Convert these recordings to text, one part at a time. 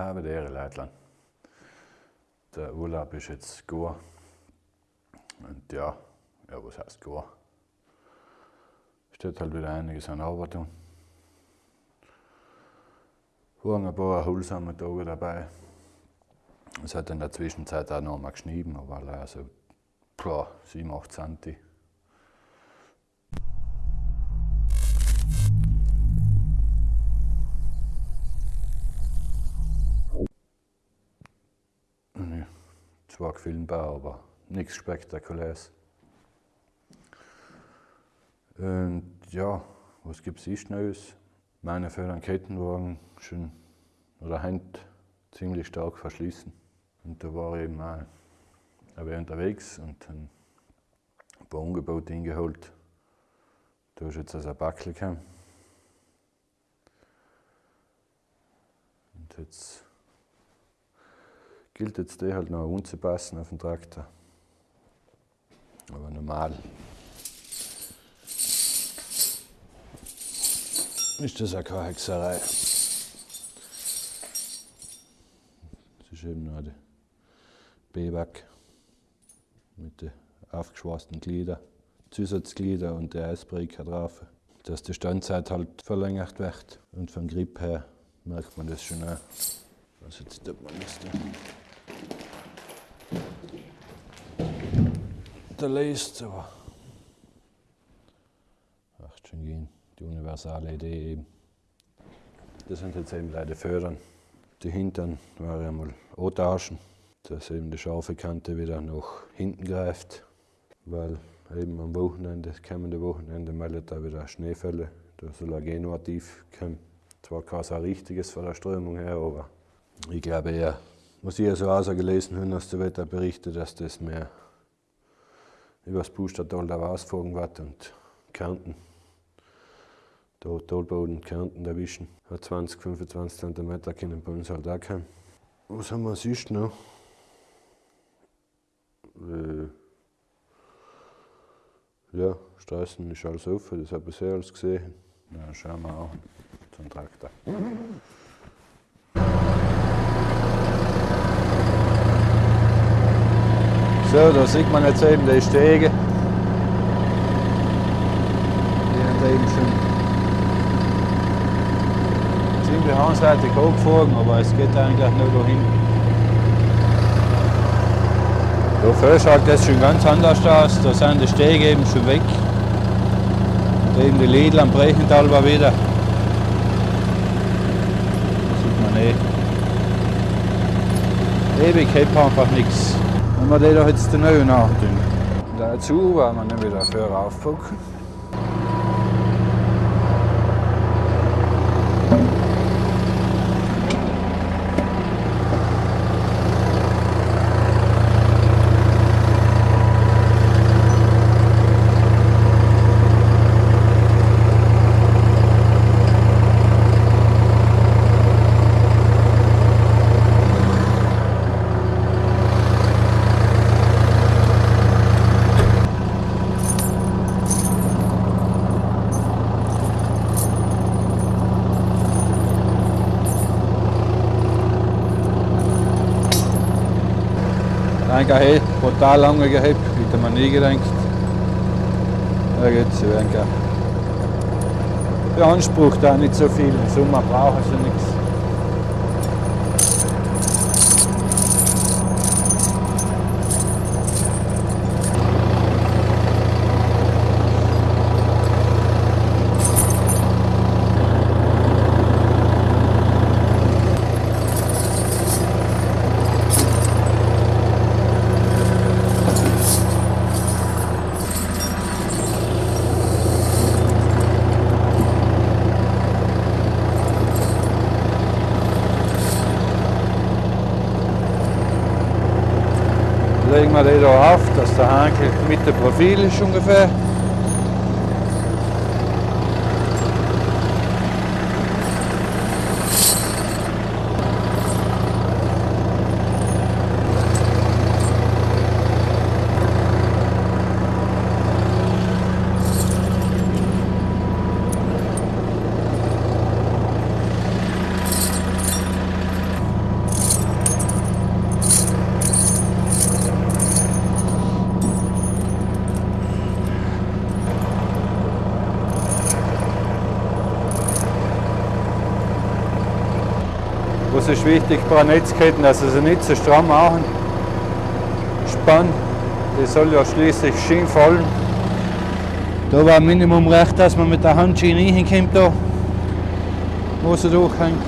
Habe der Leitland. Der Urlaub ist jetzt gut. Und ja, ja, was heißt gut? Steht halt wieder einiges an Arbeit tun. Waren ein paar erholsame Tage dabei. Es hat in der Zwischenzeit auch noch mal geschnieben, aber also, klar, 7, 8 Centi. Zwar filmbar, aber nichts Spektakuläres. Und ja, was gibt es Neues? Meine Förder Kettenwagen schon oder Hand ziemlich stark verschließen. Und da war ich eben aber unterwegs und ein paar Angebote hingeholt. Da ist jetzt also ein Backel gekommen. Und jetzt gilt jetzt der halt noch anzupassen auf den Traktor. Aber normal ist das auch keine Hexerei. Das ist eben noch der B-Back mit den aufgeschweißten Gliedern, Zusatzglieder und der Eisbreaker drauf, dass die Standzeit halt verlängert wird. Und vom Grip her merkt man das schon auch. Was jetzt tut man das denn? Der Leist, aber macht schon gehen. Die universale Idee eben. Das sind jetzt eben leider Fördern. Die Hintern waren einmal antauschen, dass eben die scharfe Kante wieder nach hinten greift, weil eben am Wochenende, das kommende Wochenende meldet da wieder Schneefälle. Da soll ein Genuativ kommen. Zwar kein so richtiges von der Strömung her, aber ich glaube eher, was ich so auch so gelesen habe aus der Wetterberichte, dass das mehr über das Pustertal da rausgefahren wird und Kärnten, da Talboden Kärnten erwischen. Hat 20, 25 cm können bei uns halt auch kommen. Was haben wir sonst noch? Äh, ja, Straßen ist alles offen, das habe ich sehr alles gesehen. Dann schauen wir auch zum Traktor. So, da sieht man jetzt eben die Stege. Die haben eben schon ziemlich einseitig hochgefahren, aber es geht eigentlich nur da hinten. Da vorne schaut das schon ganz anders aus, da sind die Stege eben schon weg. Und eben die Lidl am Brechental war wieder. Da sieht man eh. Ewig hält einfach nichts. Wenn wir die da jetzt den Neuen nachtun. Dazu werden wir dann wieder für aufpacken. Eigentlich hey, brutal lange gehabt, hätte man nie gedacht. Ja jetzt, denke beansprucht auch nicht so viel. Im Sommer brauchen sie nichts. Die da auf, dass der Hankel mit dem Profil ist ungefähr. Was ist wichtig bei Netzketten, dass sie nicht zu stramm machen. Spann, die soll ja schließlich schön fallen. Da war Minimum recht, dass man mit der Handschiene hinkommt da, wo sie durchhängt.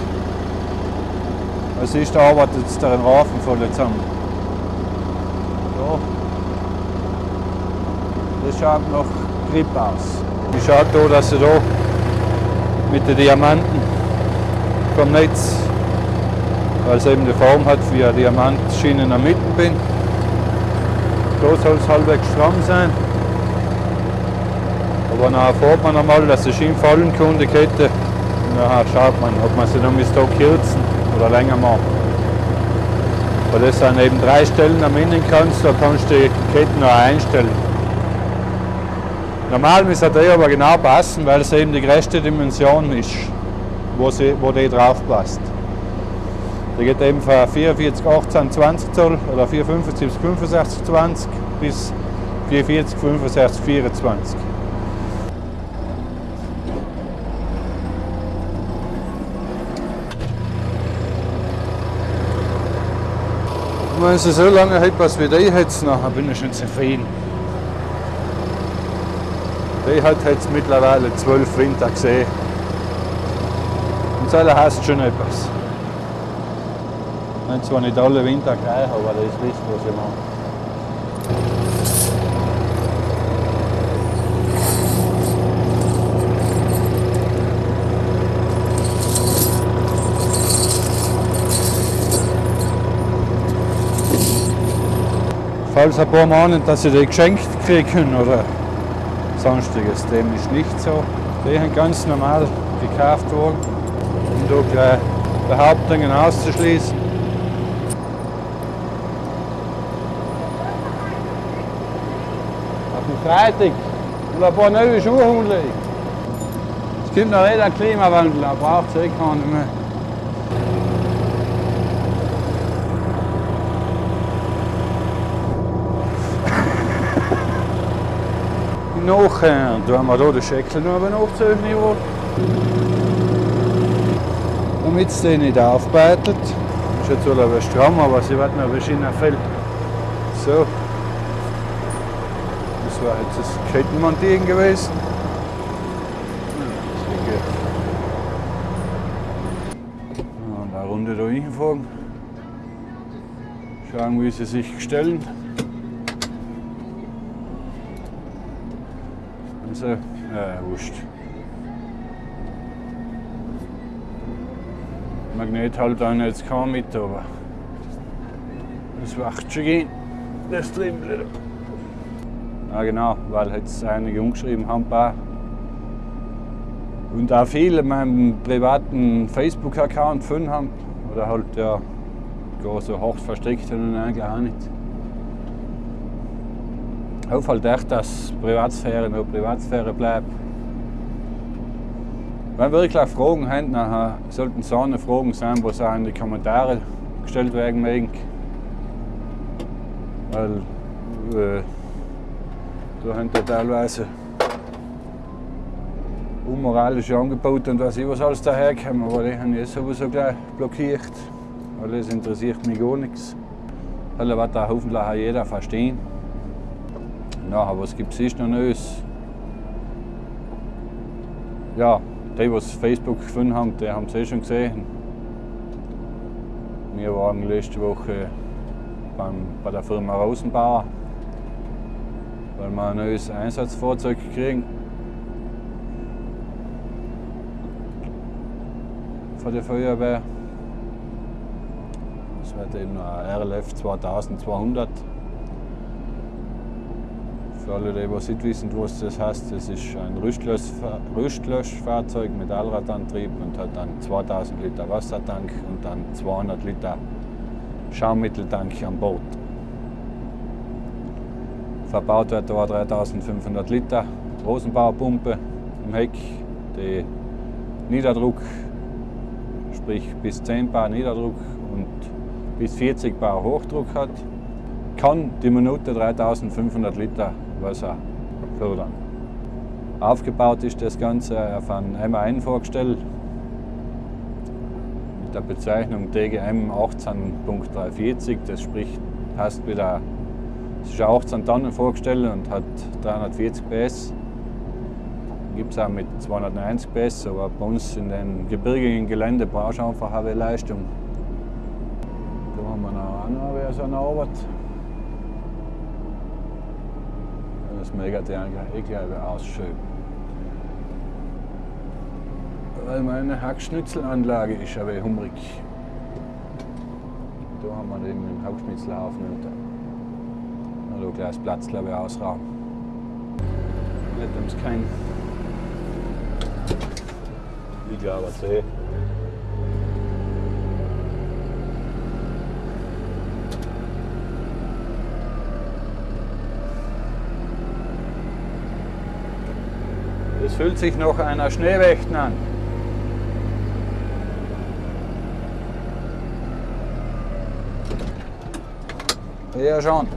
Also ist, da arbeitet jetzt der Rafen voll zusammen. Ja. Das schaut nach Grip aus. Ich schaue da, dass sie da mit den Diamanten vom Netz, weil es eben die Form hat wie eine Diamantschiene in der Mitte bin. Da soll es halbwegs stramm sein. Aber nachher fährt man einmal, dass die Schiene fallen kann, die Kette. Und nachher schaut man, ob man sie dann bis da kürzen oder länger machen. Weil das sind eben drei Stellen am kannst, da kannst du die Ketten noch einstellen. Normal muss der aber genau passen, weil es eben die größte Dimension ist, wo, sie, wo die drauf passt. Der geht eben von 44, 18, 20 Zoll oder 475, 65, 20 bis 440, 65, 24. wenn sie so lange hält, was wie die jetzt nachher bin ich schon zufrieden. Die hat jetzt mittlerweile zwölf Winter gesehen. Und so heißt schon etwas. Ich zwar nicht alle Winter gleich, aber das wissen, was ich mache. falls ein paar meinen, dass sie die geschenkt kriegen oder sonstiges. Dem ist nicht so. Die sind ganz normal gekauft worden, um da gleich Behauptungen auszuschließen. Auf dem Freitag und ein paar neue Schuhe umlegen. Es gibt noch nicht einen Klimawandel, da braucht es eh keinen mehr. Nachher tun wir hier den Scheckel noch Niveau. Damit es den nicht aufbeitelt. Ist jetzt wohl ein stramm, aber sie wird ein bisschen fällt. So. Das war jetzt das Kettenmontieren gewesen. Und eine Runde da hinfahren. Schauen, wie sie sich stellen. Also, äh, wurscht. Magnet halt dann jetzt kaum mit, aber das macht schon gehen. Das drin Ja genau, weil jetzt einige umgeschrieben haben, paar. Und auch viele meinen privaten Facebook-Account gefunden haben. Oder halt ja gar so hoch verstrickt und eigentlich auch nicht hoffe halt echt, dass Privatsphäre nur Privatsphäre bleibt. Wenn wirklich Fragen haben, dann sollten so eine Fragen sein, die auch in die Kommentare gestellt werden mögen. Weil äh, da haben die teilweise unmoralische Angebote und was ich was alles daherkommen, aber die haben ich sowieso gleich blockiert, das interessiert mich gar nichts. Das wird da hoffentlich auch jeder verstehen. Ja, was gibt es noch Neues? Ja, die, die Facebook gefunden haben, die haben es eh schon gesehen. Wir waren letzte Woche beim, bei der Firma Rosenbauer, weil wir ein neues Einsatzfahrzeug kriegen. Von der Feuerwehr. Das wird eben ein RLF 2200. Für alle, die nicht wissen, was das heißt, das ist ein Rüstlöschfahrzeug mit Allradantrieb und hat dann 2000 Liter Wassertank und dann 200 Liter Schaummitteltank an Bord. Verbaut wird da 3500 Liter Rosenbaupumpe im Heck, die Niederdruck, sprich bis 10 Bar Niederdruck und bis 40 Bar Hochdruck hat, kann die Minute 3500 Liter Wasser fördern. Aufgebaut ist das Ganze auf einem M1 vorgestellt der Bezeichnung DGM 18.340. Das spricht, passt wieder, es ist 18 Tonnen vorgestellt und hat 340 PS. Gibt es auch mit 290 PS, aber bei uns in den gebirgigen Gelände brauchst du einfach eine Leistung. Da haben wir noch eine, wer so Arbeit. Das mega ich glaube ausschön. Weil meine Hackschnitzelanlage ist aber hungrig. Da haben wir eben einen Hackschnitzelhaufen ein kleines Platz glaube ich ausrauben. Nicht uns kein Ich glaube, eh. Es fühlt sich noch einer Schneewächten an. Ja, schon.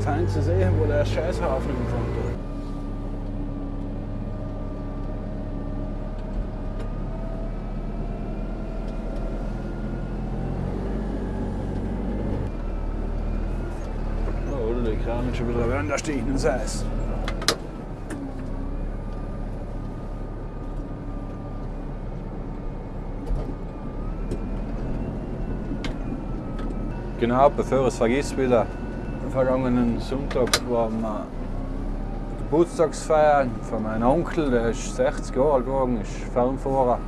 Da fein zu sehen, wo der Scheißhaufen im Grund ist. Oh, oder die kramen schon wieder ran, da steht ein Eis. Genau, bevor es vergisst wieder, vergangenen Sonntag waren wir Geburtstagsfeier von meinem Onkel, der ist 60 Jahre alt geworden, ist Fernfahrer.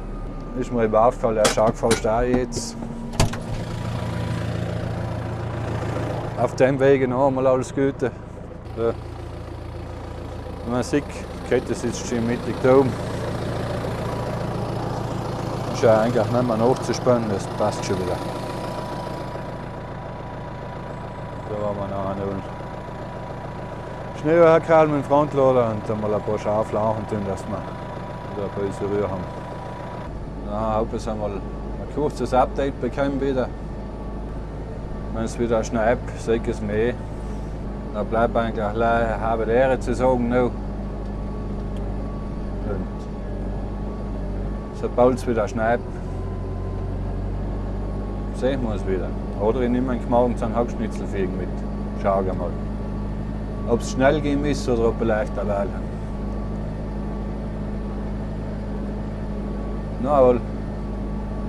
Ist mir eben aufgefallen, der schaut fast auch jetzt. Auf dem Weg noch einmal alles Gute. So. Man sieht, die Kette sitzt schon mittig da oben. Ist ja eigentlich nicht mehr nachzuspannen, das passt schon wieder. Da waren wir noch eine Schnee hergehalten mit dem Frontlader und dann mal ein paar Schafe laufen tun, dass wir wieder ein bisschen Ruhe haben. Na, habe ich einmal ein kurzes Update bekommen wieder. Wenn es wieder schneit, ich es mehr. Dann bleibt eigentlich eine halbe Ehre zu sagen noch. Sobald es wieder schneit, sehen wir es wieder. Oder ich nehme einen Hackschnitzelfegen mit. Schau mal. Ob es schnell gehen muss oder ob er leichter wählen. Na wohl.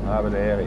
Aber der Ehre.